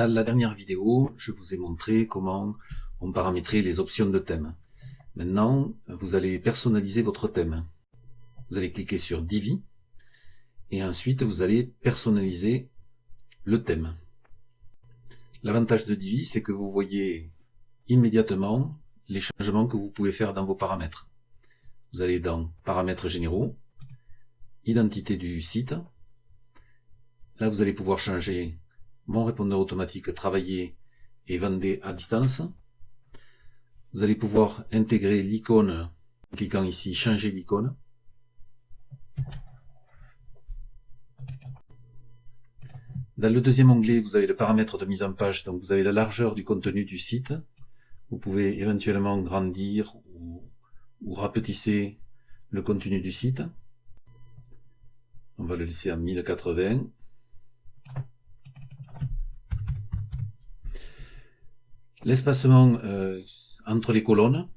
Dans la dernière vidéo, je vous ai montré comment on paramétrait les options de thème. Maintenant, vous allez personnaliser votre thème. Vous allez cliquer sur Divi et ensuite vous allez personnaliser le thème. L'avantage de Divi, c'est que vous voyez immédiatement les changements que vous pouvez faire dans vos paramètres. Vous allez dans Paramètres généraux, Identité du site. Là, vous allez pouvoir changer mon répondeur automatique travailler et vendez à distance. Vous allez pouvoir intégrer l'icône en cliquant ici changer l'icône. Dans le deuxième onglet, vous avez le paramètre de mise en page, donc vous avez la largeur du contenu du site. Vous pouvez éventuellement grandir ou, ou rapetisser le contenu du site. On va le laisser à 1080. L'espacement euh, entre les colonnes,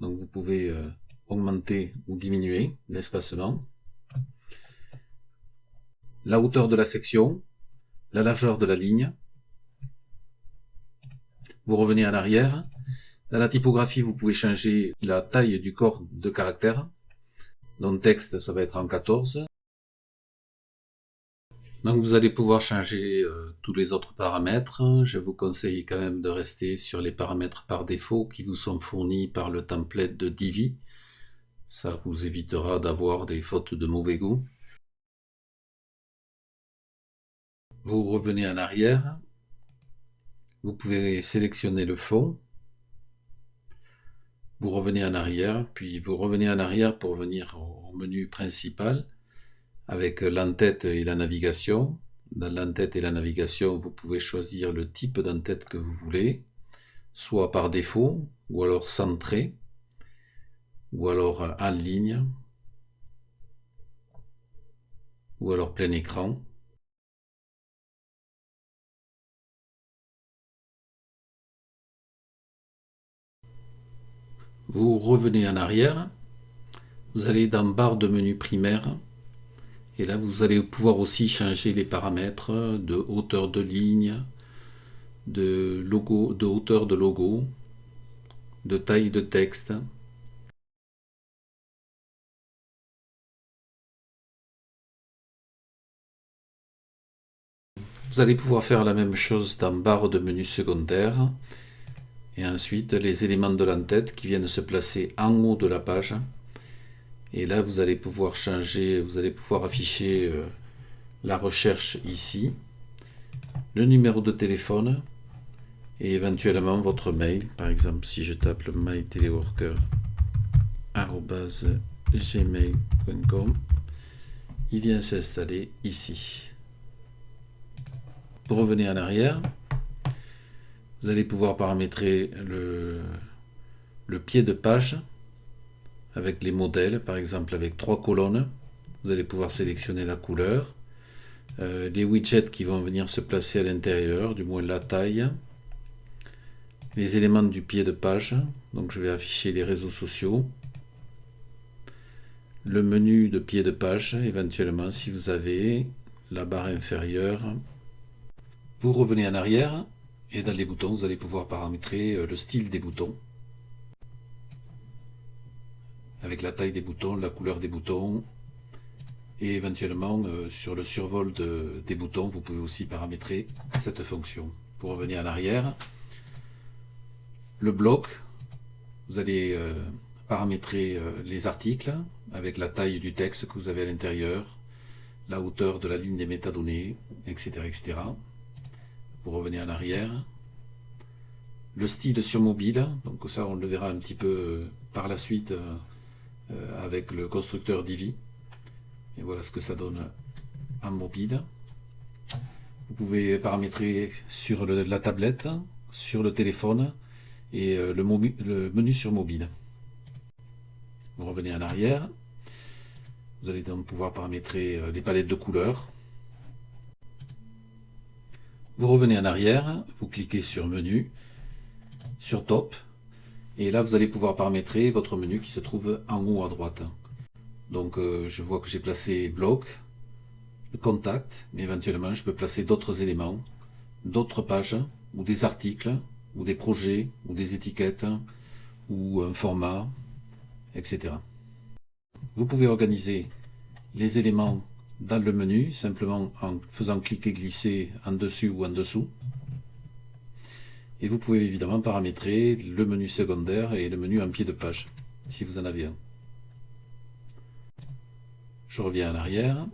donc vous pouvez euh, augmenter ou diminuer l'espacement. La hauteur de la section, la largeur de la ligne. Vous revenez en arrière. Dans la typographie, vous pouvez changer la taille du corps de caractère. Donc texte, ça va être en 14. Donc vous allez pouvoir changer euh, tous les autres paramètres. Je vous conseille quand même de rester sur les paramètres par défaut qui vous sont fournis par le template de Divi. Ça vous évitera d'avoir des fautes de mauvais goût. Vous revenez en arrière. Vous pouvez sélectionner le fond. Vous revenez en arrière, puis vous revenez en arrière pour venir au menu principal avec l'entête et la navigation. Dans l'entête et la navigation, vous pouvez choisir le type d'entête que vous voulez, soit par défaut, ou alors centré, ou alors en ligne, ou alors plein écran. Vous revenez en arrière, vous allez dans barre de menu primaire, et là, vous allez pouvoir aussi changer les paramètres de hauteur de ligne, de, hauteur de logo, de taille de texte. Vous allez pouvoir faire la même chose dans barre de menu secondaire. Et ensuite, les éléments de l'entête qui viennent se placer en haut de la page. Et là, vous allez pouvoir changer, vous allez pouvoir afficher euh, la recherche ici, le numéro de téléphone et éventuellement votre mail. Par exemple, si je tape le myteleworker.gmail.com, il vient s'installer ici. Pour revenir en arrière, vous allez pouvoir paramétrer le, le pied de page avec les modèles, par exemple avec trois colonnes. Vous allez pouvoir sélectionner la couleur. Euh, les widgets qui vont venir se placer à l'intérieur, du moins la taille. Les éléments du pied de page, donc je vais afficher les réseaux sociaux. Le menu de pied de page, éventuellement si vous avez la barre inférieure. Vous revenez en arrière et dans les boutons, vous allez pouvoir paramétrer euh, le style des boutons avec la taille des boutons, la couleur des boutons, et éventuellement euh, sur le survol des boutons, vous pouvez aussi paramétrer cette fonction. Pour revenir en arrière, le bloc, vous allez euh, paramétrer euh, les articles avec la taille du texte que vous avez à l'intérieur, la hauteur de la ligne des métadonnées, etc., etc. Pour revenir en arrière, le style sur mobile, donc ça on le verra un petit peu par la suite avec le constructeur Divi. Et voilà ce que ça donne en mobile. Vous pouvez paramétrer sur la tablette, sur le téléphone et euh, le, le, menu sur mobile. Vous revenez en arrière. Vous allez donc pouvoir paramétrer euh, les palettes de couleurs. Vous revenez en arrière, vous cliquez sur menu, sur top, et là, vous allez pouvoir paramétrer votre menu qui se trouve en haut à droite. Donc, euh, je vois que j'ai placé bloc, le contact, mais éventuellement, je peux placer d'autres éléments, d'autres pages, ou des articles, ou des projets, ou des étiquettes, ou un format, etc. Vous pouvez organiser les éléments dans le menu, simplement en faisant cliquer-glisser en dessus ou en dessous. Et vous pouvez évidemment paramétrer le menu secondaire et le menu en pied de page, si vous en avez un. Je reviens en arrière.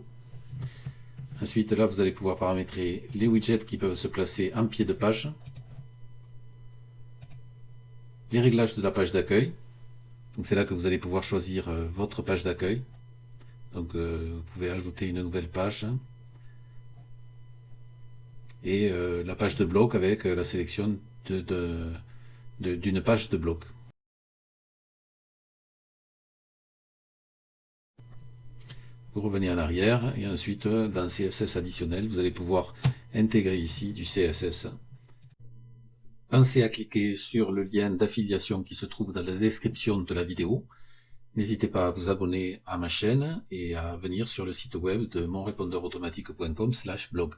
Ensuite, là, vous allez pouvoir paramétrer les widgets qui peuvent se placer en pied de page. Les réglages de la page d'accueil. Donc c'est là que vous allez pouvoir choisir euh, votre page d'accueil. Donc euh, vous pouvez ajouter une nouvelle page. Et euh, la page de bloc avec la sélection d'une page de bloc. Vous revenez en arrière et ensuite dans CSS additionnel, vous allez pouvoir intégrer ici du CSS. Pensez à cliquer sur le lien d'affiliation qui se trouve dans la description de la vidéo. N'hésitez pas à vous abonner à ma chaîne et à venir sur le site web de monrépondeurautomatique.com blog.